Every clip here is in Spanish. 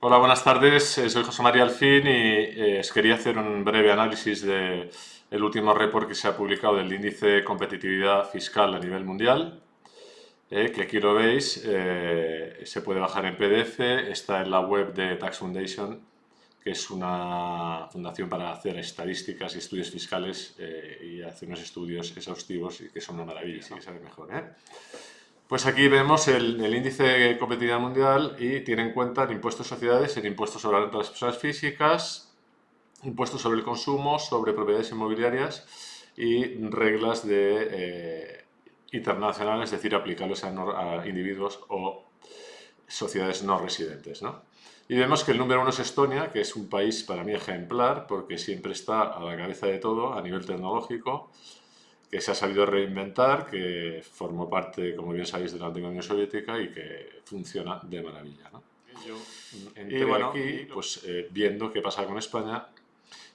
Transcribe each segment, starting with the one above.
buenas tardes, eh, soy José María Alfín y eh, os quería hacer un breve análisis del el último report que se ha publicado del índice de competitividad fiscal a nivel mundial, eh, que aquí lo veis, se puede bajar en PDF, está en la web de Tax Foundation, que es una fundación para hacer estadísticas y estudios fiscales y hacer unos estudios exhaustivos y que son una maravilla, sí que sabe mejor. Pues aquí vemos el, índice de competitividad mundial y tiene en cuenta el impuesto de sociedades, el impuesto sobre la renta de las personas físicas, impuestos sobre el consumo, sobre propiedades inmobiliarias y reglas de, eh, internacionales, es decir, aplicables a, individuos o sociedades no residentes. Y vemos que el número uno es Estonia, que es un país para mí ejemplar porque siempre está a la cabeza de todo a nivel tecnológico que se ha sabido reinventar, que formó parte, como bien sabéis, de la antigua Unión Soviética y que funciona de maravilla. ¿no? y bueno, aquí pues, eh, viendo qué pasa con España.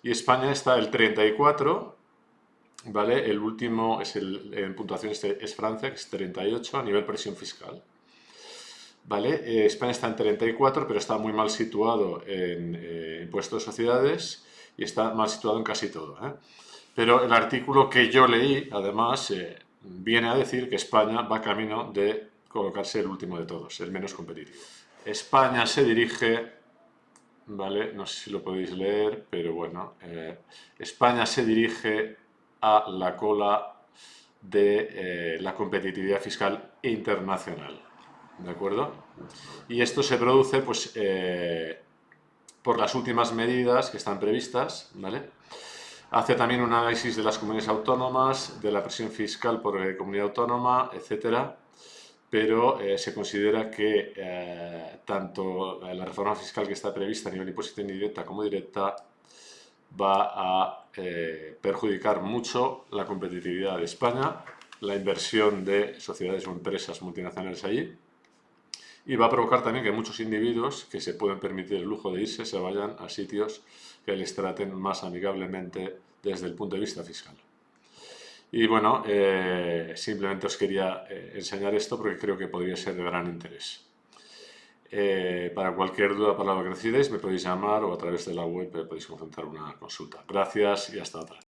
Y España está el 34, ¿vale? El último es el, en puntuación este es Francia, que es 38 a nivel presión fiscal. ¿Vale? Eh, España está en 34, pero está muy mal situado en eh, impuestos de sociedades y está mal situado en casi todo. ¿eh? Pero el artículo que yo leí, además, eh, viene a decir que España va camino de colocarse el último de todos, el menos competitivo. España se dirige, ¿vale? No sé si lo podéis leer, pero bueno, eh, España se dirige a la cola de eh, la competitividad fiscal internacional, ¿de acuerdo? Y esto se produce, pues, por las últimas medidas que están previstas, ¿vale? Hace también un análisis de las comunidades autónomas, de la presión fiscal por eh, comunidad autónoma, etcétera, pero eh, se considera que eh, tanto la reforma fiscal que está prevista a nivel de imposición indirecta como directa va a perjudicar mucho la competitividad de España, la inversión de sociedades o empresas multinacionales allí, y va a provocar también que muchos individuos que se pueden permitir el lujo de irse se vayan a sitios que les traten más amigablemente desde el punto de vista fiscal. Y bueno, eh, simplemente os quería eh, enseñar esto porque creo que podría ser de gran interés. Eh, para cualquier duda para lo que necesitéis me podéis llamar o a través de la web podéis consultar una consulta. Gracias y hasta otra.